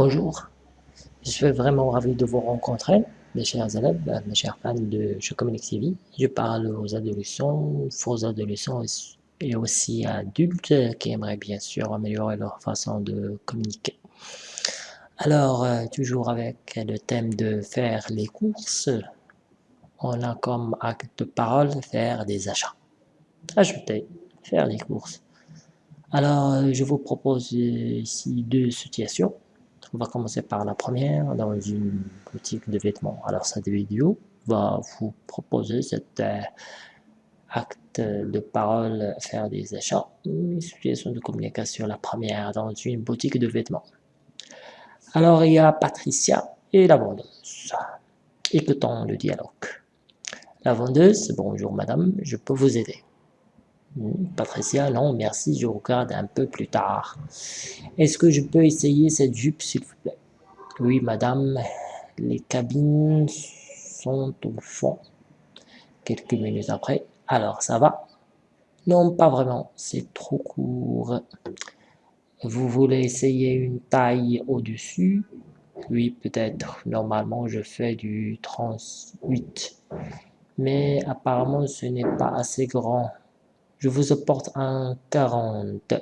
Bonjour, je suis vraiment ravi de vous rencontrer, mes chers élèves, mes chers fans de Je Communique TV. Je parle aux adolescents, aux adolescents et aussi adultes qui aimeraient bien sûr améliorer leur façon de communiquer. Alors, euh, toujours avec le thème de faire les courses, on a comme acte de parole faire des achats. Ajouter, faire les courses. Alors, euh, je vous propose ici deux situations. On va commencer par la première, dans une boutique de vêtements. Alors cette vidéo va vous proposer cet euh, acte de parole, faire des achats, une situation de communication, la première, dans une boutique de vêtements. Alors il y a Patricia et la vendeuse. Écoutons le dialogue. La vendeuse, bonjour madame, je peux vous aider. Patricia, non, merci, je regarde un peu plus tard. Est-ce que je peux essayer cette jupe, s'il vous plaît? Oui, madame, les cabines sont au fond. Quelques minutes après, alors ça va? Non, pas vraiment, c'est trop court. Vous voulez essayer une taille au-dessus? Oui, peut-être. Normalement, je fais du 38. Mais apparemment, ce n'est pas assez grand. Je vous apporte un 40.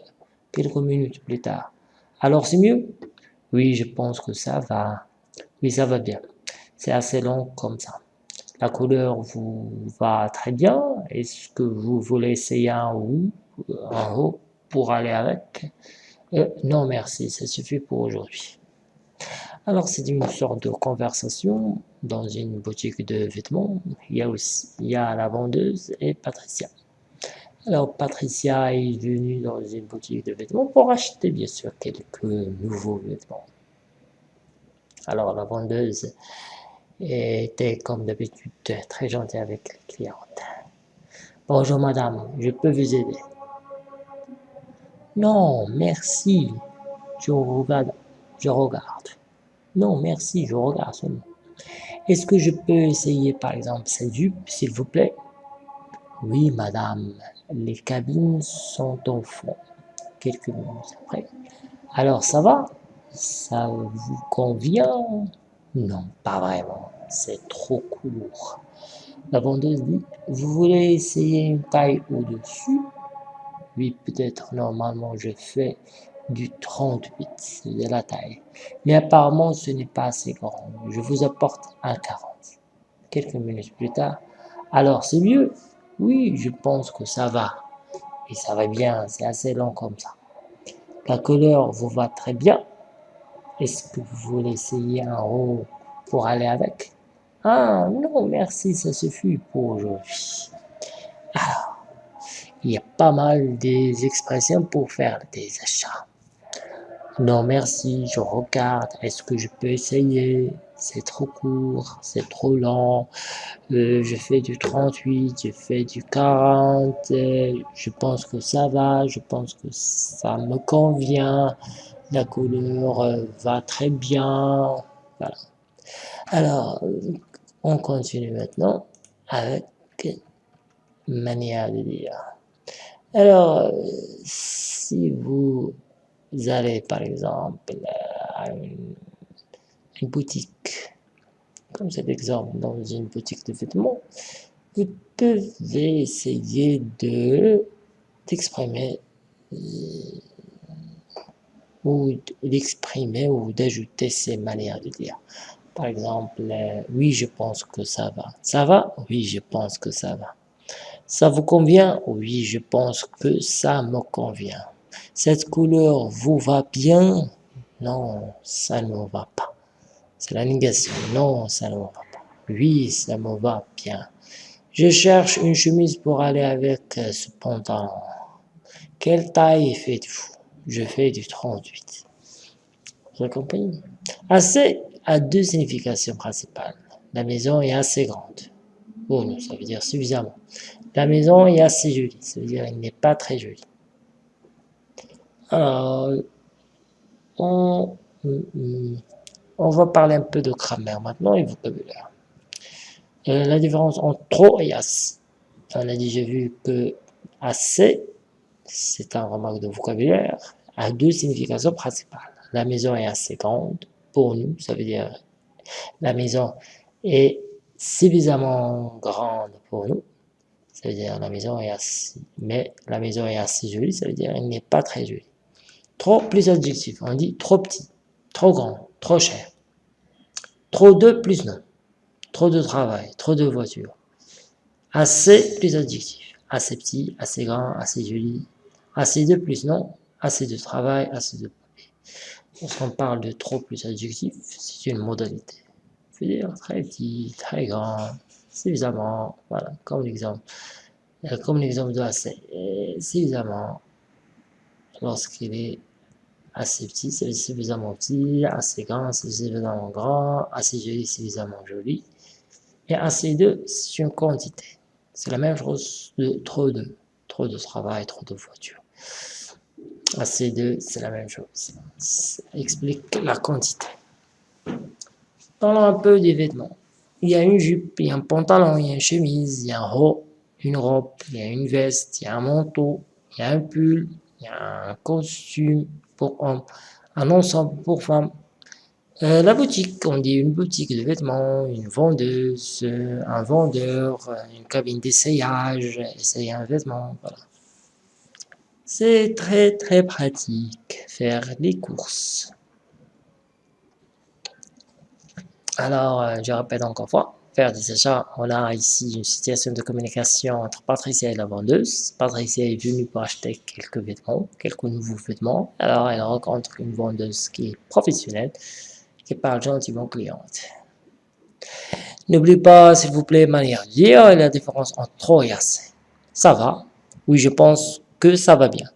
Quelques minutes plus tard. Alors c'est mieux? Oui, je pense que ça va. Oui, ça va bien. C'est assez long comme ça. La couleur vous va très bien. Est-ce que vous voulez essayer un haut, en haut pour aller avec? Euh, Non, merci, ça suffit pour aujourd'hui. Alors c'est une sorte de conversation dans une boutique de vêtements. Il y a aussi il y a la vendeuse et Patricia. Alors Patricia est venue dans une boutique de vêtements pour acheter bien sûr quelques nouveaux vêtements. Alors la vendeuse était comme d'habitude très gentille avec les clientes. Bonjour madame, je peux vous aider? Non, merci, je regarde. Je regarde. Non, merci, je regarde seulement. Est-ce que je peux essayer par exemple cette jupe, s'il vous plaît? Oui madame, les cabines sont au fond. Quelques minutes après. Alors, ça va? Ça vous convient? Non, pas vraiment. C'est trop court. La vendeuse dit, vous voulez essayer une taille au-dessus? Oui, peut-être. Normalement, je fais du 38, c'est de la taille. Mais apparemment, ce n'est pas assez grand. Je vous apporte un 40. Quelques minutes plus tard. Alors, c'est mieux oui, je pense que ça va. Et ça va bien, c'est assez long comme ça. La couleur vous va très bien. Est-ce que vous voulez essayer un haut pour aller avec? Ah non, merci, ça suffit pour aujourd'hui. Alors, il y a pas mal des expressions pour faire des achats. Non merci, je regarde, est-ce que je peux essayer? C'est trop court, c'est trop lent, euh, je fais du 38, je fais du 40, euh, je pense que ça va, je pense que ça me convient, la couleur euh, va très bien, voilà. Alors, on continue maintenant avec manière de dire. Alors, si vous vous allez par exemple à une, boutique, comme cet exemple dans une boutique de vêtements, vous pouvez essayer de d'exprimer euh, ou d'exprimer ou d'ajouter ces manières de dire. Par exemple, euh, oui, je pense que ça va. Ça va? Oui, je pense que ça va. Ça vous convient? Oui, je pense que ça me convient. Cette couleur vous va bien? Non, ça ne me va pas. C'est la négation. Non, ça ne me va pas. Oui, ça me va bien. Je cherche une chemise pour aller avec euh, ce pantalon. Quelle taille faites-vous? Je fais du 38. Vous compris Assez a deux significations principales. La maison est assez grande. Oh non, ça veut dire suffisamment. La maison est assez jolie. Ça veut dire qu'elle n'est pas très jolie. On, on va parler un peu de grammaire maintenant et vocabulaire. Euh, la différence entre trop et assez. On a déjà vu que assez, c'est un remarque de vocabulaire, a deux significations principales. la maison est assez grande pour nous, ça veut dire la maison est suffisamment grande pour nous, ça veut dire la maison est assez, mais la maison est assez jolie, ça veut dire elle n'est pas très jolie. Trop plus adjectif, on dit trop petit, trop grand, trop cher. Trop de plus non. Trop de travail, trop de voitures. Assez plus adjectif. Assez petit, assez grand, assez joli. Assez de plus non. Assez de travail, assez de papier. Lorsqu'on parle de trop plus adjectif, c'est une modalité. Je dire très petit, très grand, suffisamment, voilà, comme l'exemple. Euh, comme l'exemple de assez. suffisamment, lorsqu'il est assez petit, c'est suffisamment petit, assez grand, c'est suffisamment grand, assez joli, suffisamment joli. Et assez de, c'est une quantité. C'est la même chose de trop de, trop de travail, trop de voitures. Assez de, c'est la même chose. Ça explique la quantité. Parlons un peu des vêtements. Il y a une jupe, il y a un pantalon, il y a une chemise, il y a un haut, une robe, il y a une veste, il y a un manteau, il y a un pull, il y a un costume, pour hommes, un ensemble pour femmes. Euh, la boutique, on dit une boutique de vêtements, une vendeuse, un vendeur, une cabine d'essayage, essayer un vêtement, voilà. C'est très très pratique, faire les courses. Alors, euh, je répète encore fois, achats. On a ici une situation de communication entre Patricia et la vendeuse. Patricia est venue pour acheter quelques vêtements, quelques nouveaux vêtements. Alors, elle rencontre une vendeuse qui est professionnelle, qui parle gentiment aux clientes. N'oubliez pas, s'il vous plaît, manière de dire la différence entre trop et assez. Ça va? Oui, je pense que ça va bien.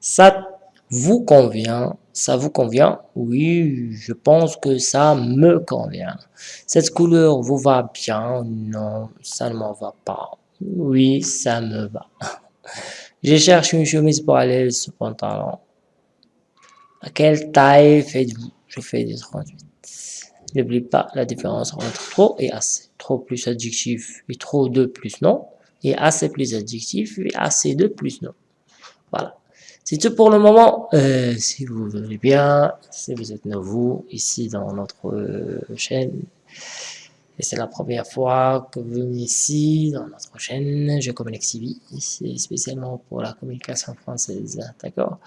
Ça vous convient ça vous convient? Oui, je pense que ça me convient. Cette couleur vous va bien? Non, ça ne m'en va pas. Oui, ça me va. Je cherche une chemise pour aller ce pantalon. À quelle taille faites-vous? Je fais des 38. N'oublie pas la différence entre trop et assez. Trop plus adjectif et trop de plus non. Et assez plus adjectif et assez de plus non. Voilà. C'est tout pour le moment. Euh, si vous voulez bien, si vous êtes nouveau ici dans notre euh, chaîne, et c'est la première fois que vous venez ici dans notre chaîne, je communique CV, c'est spécialement pour la communication française, d'accord?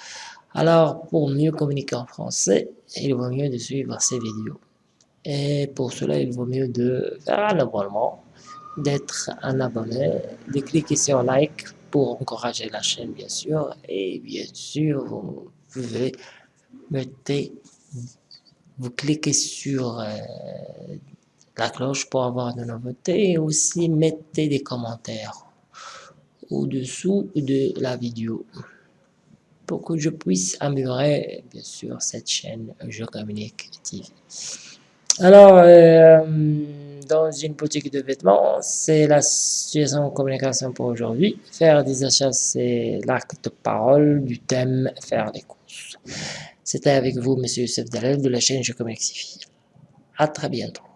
Alors, pour mieux communiquer en français, il vaut mieux de suivre ces vidéos. Et pour cela, il vaut mieux de faire un abonnement, d'être un abonné, de cliquer sur like pour encourager la chaîne, bien sûr. Et bien sûr, vous pouvez mettre, vous cliquez sur euh, la cloche pour avoir de nouveautés et aussi mettez des commentaires au-dessous de la vidéo pour que je puisse améliorer, bien sûr, cette chaîne Je Communique TV. Alors, euh, dans une boutique de vêtements, c'est la situation de communication pour aujourd'hui. Faire des achats, c'est l'acte de parole du thème faire les courses. C'était avec vous, Monsieur Youssef Dalel de la chaîne Je Communique. À très bientôt.